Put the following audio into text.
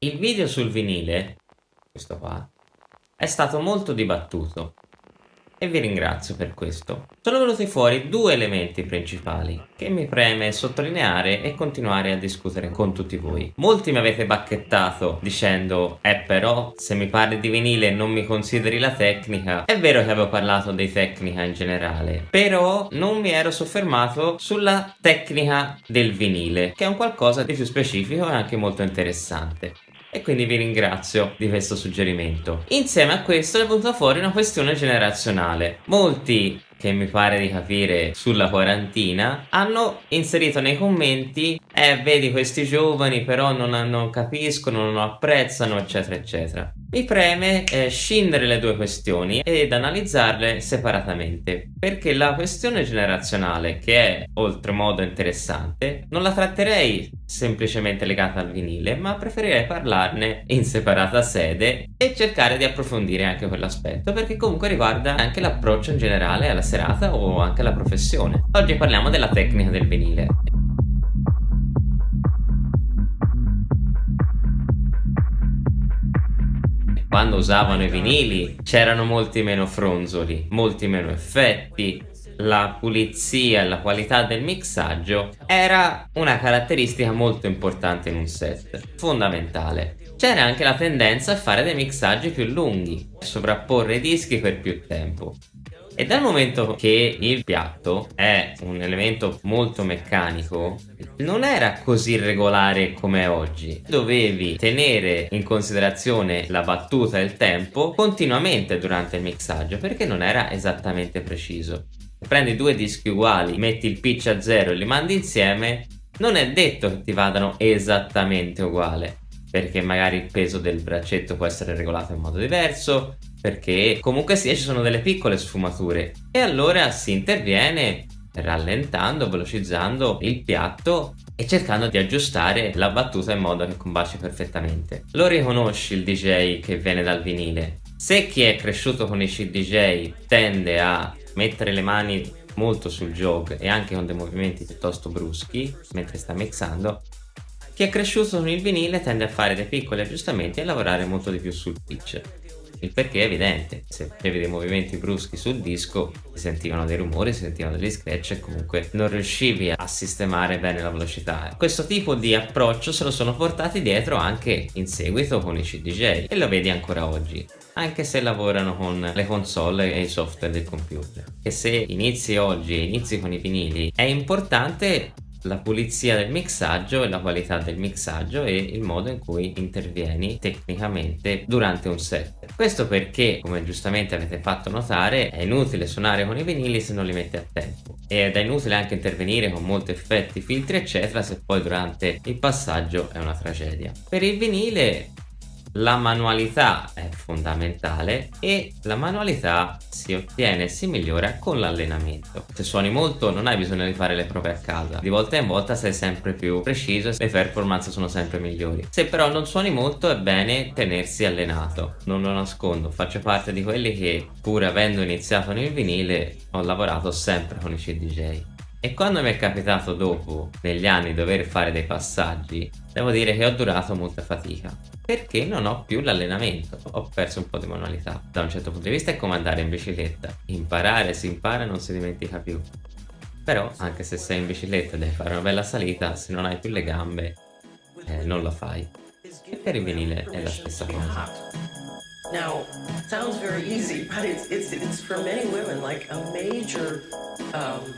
Il video sul vinile, questo qua, è stato molto dibattuto e vi ringrazio per questo. Sono venuti fuori due elementi principali che mi preme sottolineare e continuare a discutere con tutti voi. Molti mi avete bacchettato dicendo eh però se mi parli di vinile non mi consideri la tecnica. È vero che avevo parlato di tecnica in generale, però non mi ero soffermato sulla tecnica del vinile che è un qualcosa di più specifico e anche molto interessante e quindi vi ringrazio di questo suggerimento. Insieme a questo è venuta fuori una questione generazionale. Molti che mi pare di capire sulla quarantina, hanno inserito nei commenti eh vedi questi giovani però non, non capiscono, non apprezzano eccetera eccetera. Mi preme eh, scindere le due questioni ed analizzarle separatamente perché la questione generazionale che è oltremodo interessante non la tratterei semplicemente legata al vinile ma preferirei parlarne in separata sede e cercare di approfondire anche quell'aspetto perché comunque riguarda anche l'approccio in generale alla serata o anche alla professione. Oggi parliamo della tecnica del vinile. Quando usavano i vinili c'erano molti meno fronzoli, molti meno effetti, la pulizia e la qualità del mixaggio era una caratteristica molto importante in un set, fondamentale. C'era anche la tendenza a fare dei mixaggi più lunghi, sovrapporre i dischi per più tempo. E dal momento che il piatto è un elemento molto meccanico, non era così regolare come oggi. Dovevi tenere in considerazione la battuta e il tempo continuamente durante il mixaggio perché non era esattamente preciso. Prendi due dischi uguali, metti il pitch a zero e li mandi insieme, non è detto che ti vadano esattamente uguale perché magari il peso del braccetto può essere regolato in modo diverso, perché comunque sia ci sono delle piccole sfumature e allora si interviene rallentando, velocizzando il piatto e cercando di aggiustare la battuta in modo che combaci perfettamente. Lo riconosci il DJ che viene dal vinile. Se chi è cresciuto con i CDJ tende a mettere le mani molto sul jog e anche con dei movimenti piuttosto bruschi mentre sta mixando, chi è cresciuto con il vinile tende a fare dei piccoli aggiustamenti e lavorare molto di più sul pitch. Il perché è evidente, se facevi dei movimenti bruschi sul disco si sentivano dei rumori, si sentivano degli scratch e comunque non riuscivi a sistemare bene la velocità. Questo tipo di approccio se lo sono portati dietro anche in seguito con i CDJ e lo vedi ancora oggi anche se lavorano con le console e i software del computer. E se inizi oggi e inizi con i vinili, è importante la pulizia del mixaggio e la qualità del mixaggio e il modo in cui intervieni tecnicamente durante un set. Questo perché, come giustamente avete fatto notare, è inutile suonare con i vinili se non li metti a tempo ed è inutile anche intervenire con molti effetti, filtri eccetera se poi durante il passaggio è una tragedia. Per il vinile la manualità è fondamentale e la manualità si ottiene e si migliora con l'allenamento. Se suoni molto non hai bisogno di fare le prove a casa, di volta in volta sei sempre più preciso e le performance sono sempre migliori. Se però non suoni molto è bene tenersi allenato, non lo nascondo, faccio parte di quelli che pur avendo iniziato nel vinile ho lavorato sempre con i CDJ. E quando mi è capitato dopo, negli anni, dover fare dei passaggi, devo dire che ho durato molta fatica perché non ho più l'allenamento, ho perso un po' di manualità. Da un certo punto di vista è come andare in bicicletta, imparare si impara e non si dimentica più. Però anche se sei in bicicletta e devi fare una bella salita, se non hai più le gambe, eh, non la fai. E per il vinile è la stessa cosa. Now, sounds very easy, but it's, it's, it's for many women like a major um,